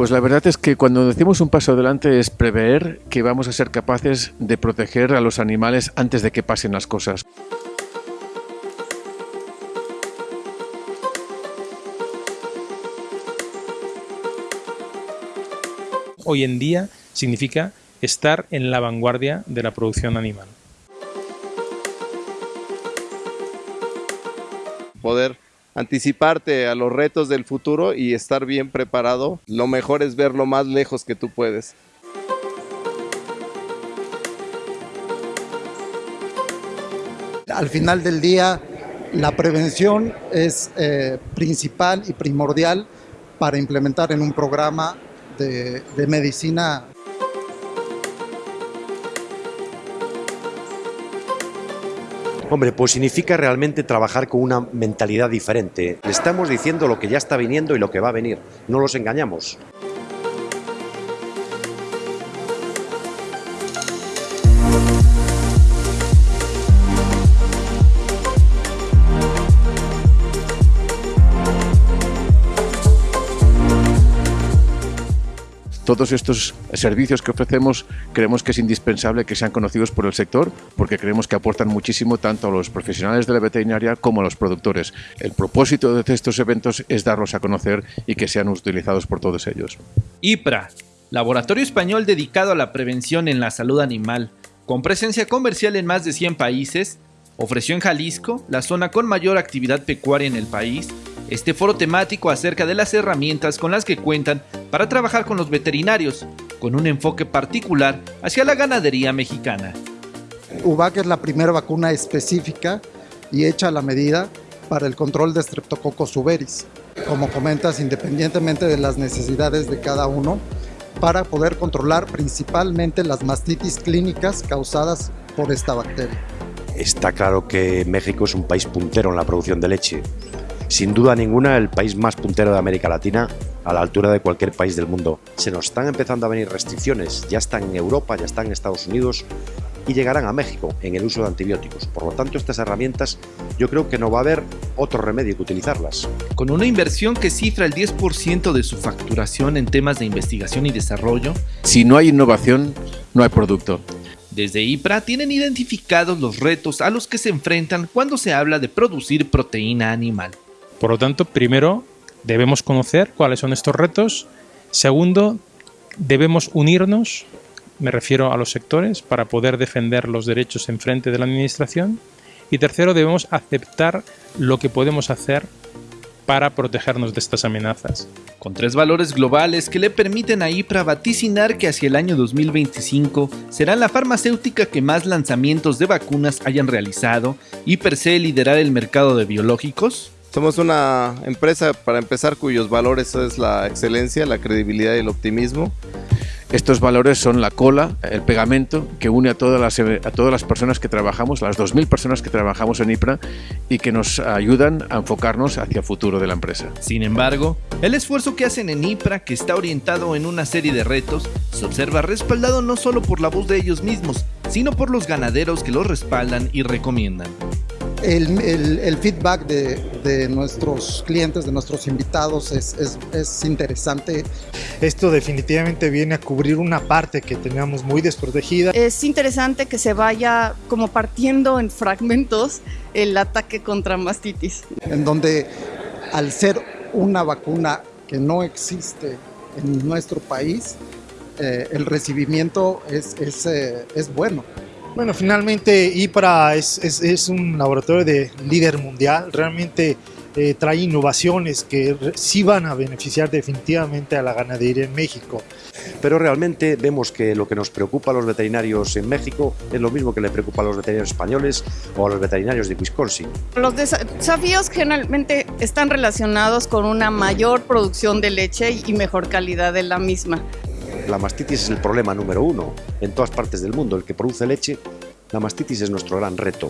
Pues la verdad es que cuando decimos un paso adelante es prever que vamos a ser capaces de proteger a los animales antes de que pasen las cosas. Hoy en día significa estar en la vanguardia de la producción animal. Poder anticiparte a los retos del futuro y estar bien preparado, lo mejor es ver lo más lejos que tú puedes. Al final del día, la prevención es eh, principal y primordial para implementar en un programa de, de medicina Hombre, pues significa realmente trabajar con una mentalidad diferente. Le estamos diciendo lo que ya está viniendo y lo que va a venir. No los engañamos. Todos estos servicios que ofrecemos creemos que es indispensable que sean conocidos por el sector porque creemos que aportan muchísimo tanto a los profesionales de la veterinaria como a los productores. El propósito de estos eventos es darlos a conocer y que sean utilizados por todos ellos. IPRA, laboratorio español dedicado a la prevención en la salud animal, con presencia comercial en más de 100 países, ofreció en Jalisco, la zona con mayor actividad pecuaria en el país, este foro temático acerca de las herramientas con las que cuentan para trabajar con los veterinarios, con un enfoque particular hacia la ganadería mexicana. UVAC es la primera vacuna específica y hecha a la medida para el control de Streptococcus suberis, como comentas, independientemente de las necesidades de cada uno, para poder controlar principalmente las mastitis clínicas causadas por esta bacteria. Está claro que México es un país puntero en la producción de leche sin duda ninguna el país más puntero de América Latina, a la altura de cualquier país del mundo. Se nos están empezando a venir restricciones, ya están en Europa, ya están en Estados Unidos y llegarán a México en el uso de antibióticos. Por lo tanto, estas herramientas yo creo que no va a haber otro remedio que utilizarlas. Con una inversión que cifra el 10% de su facturación en temas de investigación y desarrollo, si no hay innovación, no hay producto. Desde IPRA tienen identificados los retos a los que se enfrentan cuando se habla de producir proteína animal. Por lo tanto, primero debemos conocer cuáles son estos retos. Segundo, debemos unirnos, me refiero a los sectores, para poder defender los derechos en frente de la Administración. Y tercero, debemos aceptar lo que podemos hacer para protegernos de estas amenazas. Con tres valores globales que le permiten a IPRA vaticinar que hacia el año 2025 será la farmacéutica que más lanzamientos de vacunas hayan realizado y per se liderar el mercado de biológicos, somos una empresa, para empezar, cuyos valores es la excelencia, la credibilidad y el optimismo. Estos valores son la cola, el pegamento que une a todas las, a todas las personas que trabajamos, las 2.000 personas que trabajamos en IPRA y que nos ayudan a enfocarnos hacia el futuro de la empresa. Sin embargo, el esfuerzo que hacen en IPRA, que está orientado en una serie de retos, se observa respaldado no solo por la voz de ellos mismos, sino por los ganaderos que los respaldan y recomiendan el, feedback de, nuestros clientes, de nuestros invitados es, interesante. Esto definitivamente viene a cubrir una parte que teníamos muy desprotegida. Es interesante que se vaya como partiendo en fragmentos el ataque contra mastitis. En donde al ser una vacuna que no existe en nuestro país, eh, el recibimiento es, es, eh, es bueno. Bueno, finalmente IPRA es, es, un laboratorio de líder mundial, realmente eh, trae innovaciones que sí van a beneficiar definitivamente a la ganadería en México. Pero realmente vemos que lo que nos preocupa a los veterinarios en México es lo mismo que le preocupa a los veterinarios españoles o a los veterinarios de Wisconsin. Los desafíos generalmente están relacionados con una mayor producción de leche y mejor calidad de la misma. La mastitis es el problema número uno en todas partes del mundo. El que produce leche, la mastitis es nuestro gran reto.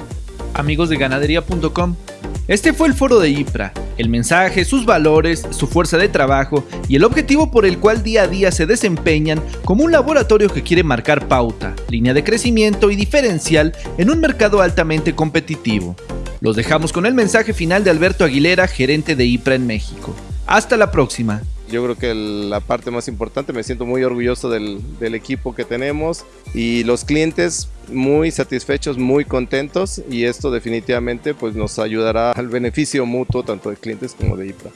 Amigos de ganadería.com, este fue el foro de IPRA, el mensaje, sus valores, su fuerza de trabajo y el objetivo por el cual día a día se desempeñan como un laboratorio que quiere marcar pauta, línea de crecimiento y diferencial en un mercado altamente competitivo. Los dejamos con el mensaje final de Alberto Aguilera, gerente de IPRA en México. Hasta la próxima Yo creo que la parte más importante, me siento muy orgulloso del, del equipo que tenemos y los clientes muy satisfechos, muy contentos y esto definitivamente pues nos ayudará al beneficio mutuo tanto de clientes como de IPRA.